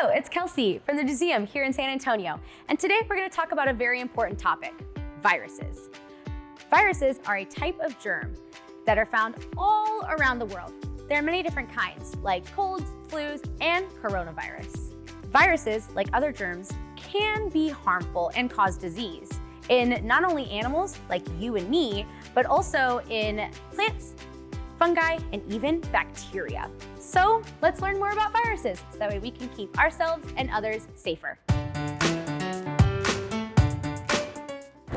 Hello, it's Kelsey from the museum here in San Antonio. And today we're gonna talk about a very important topic, viruses. Viruses are a type of germ that are found all around the world. There are many different kinds, like colds, flus, and coronavirus. Viruses, like other germs, can be harmful and cause disease in not only animals like you and me, but also in plants, fungi, and even bacteria. So let's learn more about viruses so that way we can keep ourselves and others safer.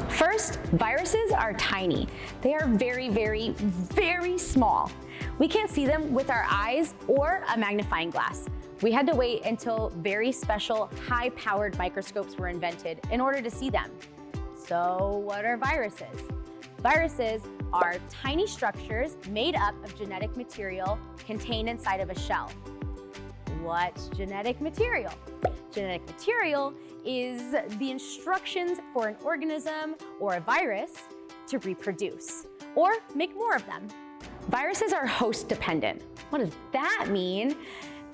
First, viruses are tiny. They are very, very, very small. We can't see them with our eyes or a magnifying glass. We had to wait until very special, high-powered microscopes were invented in order to see them. So what are viruses? Viruses are tiny structures made up of genetic material contained inside of a shell. What's genetic material? Genetic material is the instructions for an organism or a virus to reproduce or make more of them. Viruses are host dependent. What does that mean?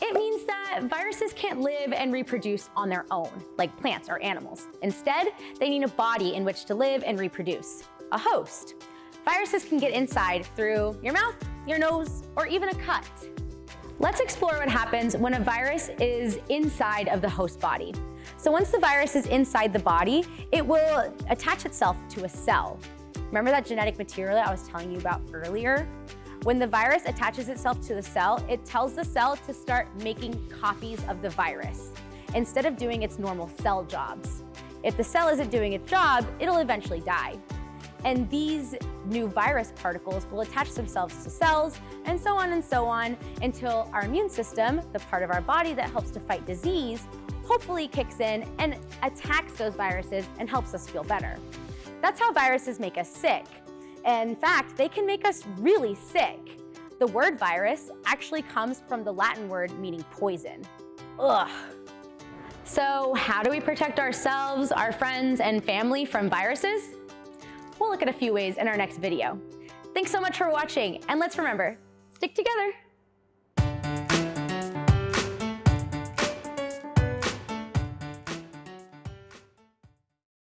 It means that viruses can't live and reproduce on their own, like plants or animals. Instead, they need a body in which to live and reproduce, a host. Viruses can get inside through your mouth, your nose, or even a cut. Let's explore what happens when a virus is inside of the host body. So once the virus is inside the body, it will attach itself to a cell. Remember that genetic material I was telling you about earlier? When the virus attaches itself to the cell, it tells the cell to start making copies of the virus instead of doing its normal cell jobs. If the cell isn't doing its job, it'll eventually die. And these new virus particles will attach themselves to cells and so on and so on until our immune system, the part of our body that helps to fight disease, hopefully kicks in and attacks those viruses and helps us feel better. That's how viruses make us sick. In fact, they can make us really sick. The word virus actually comes from the Latin word meaning poison. Ugh. So how do we protect ourselves, our friends, and family from viruses? We'll look at a few ways in our next video. Thanks so much for watching, and let's remember, stick together.